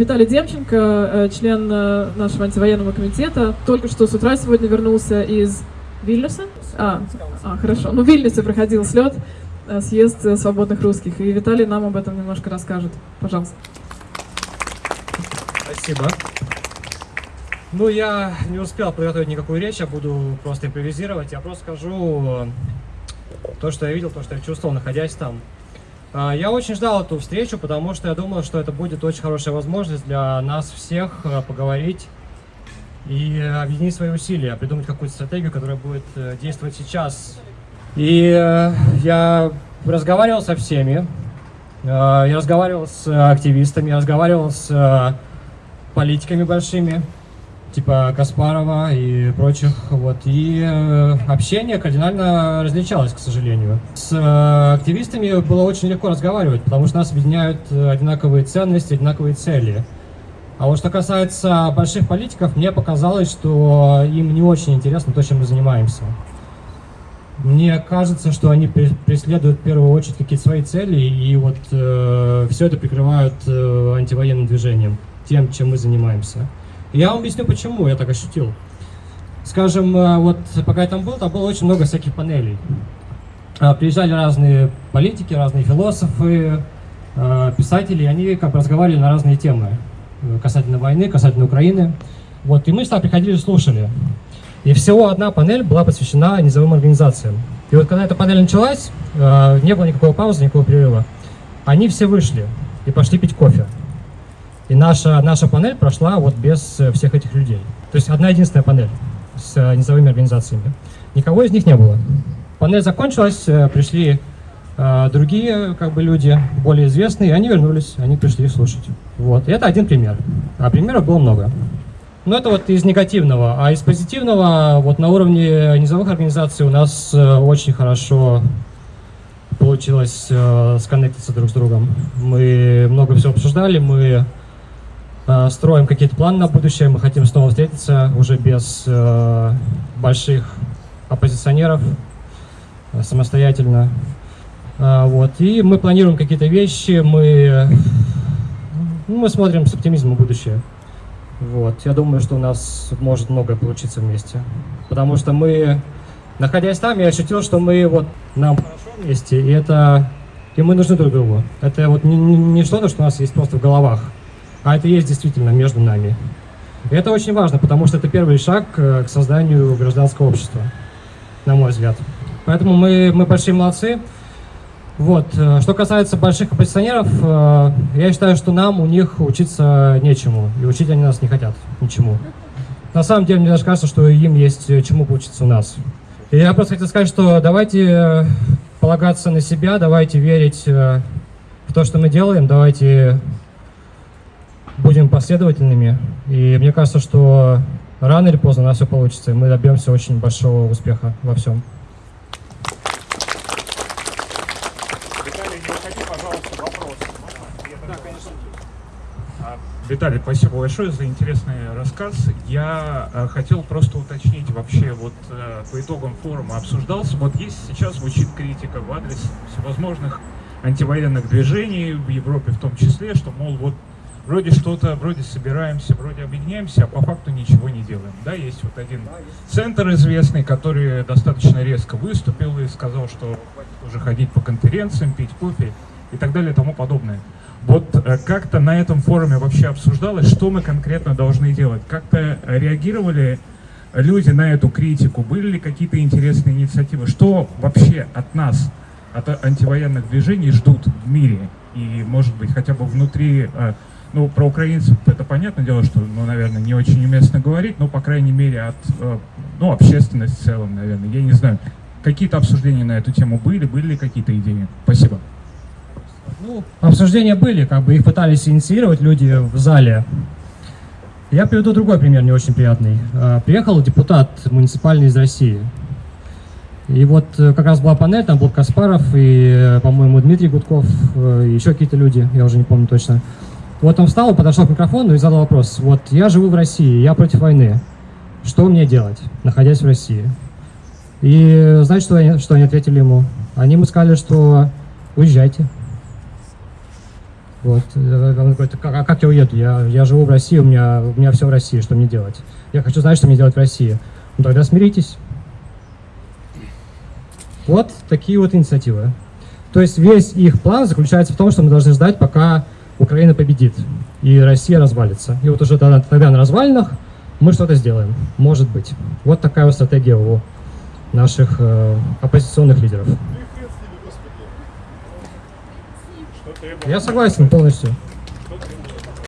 Виталий Демченко, э, член э, нашего антивоенного комитета, только что с утра сегодня вернулся из Вильнюса. А, а хорошо. Ну, в Вильнюсе проходил слет, э, съезд свободных русских. И Виталий нам об этом немножко расскажет. Пожалуйста. Спасибо. Ну, я не успел подготовить никакую речь, я буду просто импровизировать. Я просто скажу то, что я видел, то, что я чувствовал, находясь там. А, я очень ждал эту встречу, потому что я думал, что это будет очень хорошая возможность для нас всех а, поговорить и объединить свои усилия, придумать какую-то стратегию, которая будет э, действовать сейчас. И э, я разговаривал со всеми, э, я разговаривал с активистами, я разговаривал с политиками большими, типа Каспарова и прочих. Вот. И э, общение кардинально различалось, к сожалению. С э, активистами было очень легко разговаривать, потому что нас объединяют э, одинаковые ценности, одинаковые цели. А вот что касается больших политиков, мне показалось, что им не очень интересно то, чем мы занимаемся. Мне кажется, что они преследуют в первую очередь какие-то свои цели, и вот э, все это прикрывают э, антивоенным движением, тем, чем мы занимаемся. Я вам объясню, почему я так ощутил. Скажем, э, вот пока я там был, там было очень много всяких панелей. А, приезжали разные политики, разные философы, э, писатели, и они как бы разговаривали на разные темы. Э, касательно войны, касательно Украины. Вот, и мы сюда приходили и слушали. И всего одна панель была посвящена низовым организациям. И вот когда эта панель началась, не было никакого паузы, никакого перерыва. Они все вышли и пошли пить кофе. И наша, наша панель прошла вот без э, всех этих людей. То есть одна единственная панель с э, низовыми организациями. Никого из них не было. Панель закончилась, э, пришли э, другие как бы люди, более известные, и они вернулись, они пришли слушать. Вот. И это один пример. А примеров было много. Но это вот из негативного. А из позитивного, вот на уровне низовых организаций у нас очень хорошо получилось э, сконнектиться друг с другом. Мы много всего обсуждали, мы строим какие-то планы на будущее, мы хотим снова встретиться уже без э, больших оппозиционеров, э, самостоятельно. Вот. И мы планируем какие-то вещи, мы, ну, мы смотрим с оптимизмом будущее. Вот. Я думаю, что у нас может многое получиться вместе. Потому что мы, находясь там, я ощутил, что мы вот нам хорошо вместе, и это и мы нужны друг другу. Это вот не, не что-то, что у нас есть просто в головах а это есть действительно между нами. И это очень важно, потому что это первый шаг э, к созданию гражданского общества, на мой взгляд. Поэтому мы, мы большие молодцы. Вот. Э, что касается больших оппозиционеров, э, я считаю, что нам у них учиться нечему, и учить они нас не хотят ничему. На самом деле, мне даже кажется, что им есть чему поучиться у нас. И я просто хотел сказать, что давайте полагаться на себя, давайте верить в то, что мы делаем, давайте будем последовательными. И мне кажется, что рано или поздно у нас все получится, и мы добьемся очень большого успеха во всем. Виталий, не уходи, пожалуйста, вопрос. Да, конечно. Виталий, спасибо большое за интересный рассказ. Я э, хотел просто уточнить вообще, вот э, по итогам форума обсуждался, вот есть сейчас звучит критика в адрес всевозможных антивоенных движений в Европе в том числе, что, мол, вот вроде что-то, вроде собираемся, вроде объединяемся, а по факту ничего не делаем. Да, есть вот один центр известный, который достаточно резко выступил и сказал, что хватит уже ходить по конференциям, пить кофе и так далее и тому подобное. Вот э, как-то на этом форуме вообще обсуждалось, что мы конкретно должны делать? Как-то реагировали люди на эту критику? Были ли какие-то интересные инициативы? Что вообще от нас, от антивоенных движений ждут в мире? И, может быть, хотя бы внутри э, ну, про украинцев это понятное дело, что, ну, наверное, не очень уместно говорить, но, по крайней мере, от, э, ну, общественности в целом, наверное, я не знаю. Какие-то обсуждения на эту тему были, были ли какие-то идеи? Спасибо. Ну, обсуждения были, как бы их пытались инициировать люди в зале. Я приведу другой пример, не очень приятный. А, приехал депутат муниципальный из России. И вот э, как раз была панель, там был Каспаров и, э, по-моему, Дмитрий Гудков, еще какие-то люди, я уже не помню точно. Вот он встал, подошел к микрофону и задал вопрос. Вот я живу в России, я против войны. Что мне делать, находясь в России? И знаете, что они, что они ответили ему? Они ему сказали, что уезжайте. Вот. Он говорит, а как я уеду? Я, я живу в России, у меня, у меня все в России, что мне делать? Я хочу знать, что мне делать в России. Ну тогда смиритесь. Вот такие вот инициативы. То есть весь их план заключается в том, что мы должны ждать, пока Украина победит и Россия развалится. И вот уже тогда, тогда на развалинах мы что-то сделаем. Может быть. Вот такая вот стратегия у наших э, оппозиционных лидеров. Я согласен полностью.